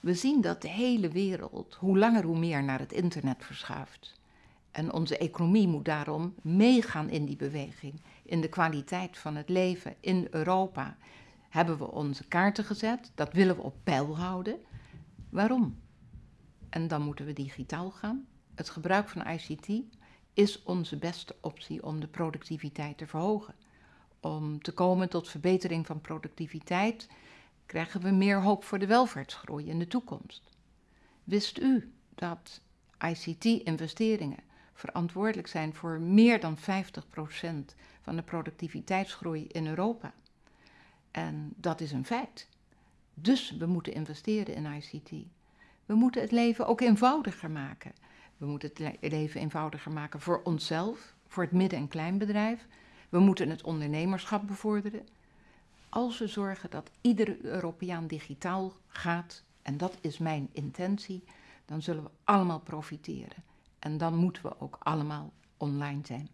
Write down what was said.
We zien dat de hele wereld hoe langer hoe meer naar het internet verschuift. En onze economie moet daarom meegaan in die beweging, in de kwaliteit van het leven in Europa. Hebben we onze kaarten gezet, dat willen we op peil houden. Waarom? En dan moeten we digitaal gaan. Het gebruik van ICT is onze beste optie om de productiviteit te verhogen. Om te komen tot verbetering van productiviteit krijgen we meer hoop voor de welvaartsgroei in de toekomst. Wist u dat ICT-investeringen verantwoordelijk zijn voor meer dan 50% van de productiviteitsgroei in Europa? En dat is een feit. Dus we moeten investeren in ICT. We moeten het leven ook eenvoudiger maken. We moeten het leven eenvoudiger maken voor onszelf, voor het midden- en kleinbedrijf. We moeten het ondernemerschap bevorderen. Als we zorgen dat iedere Europeaan digitaal gaat, en dat is mijn intentie, dan zullen we allemaal profiteren. En dan moeten we ook allemaal online zijn.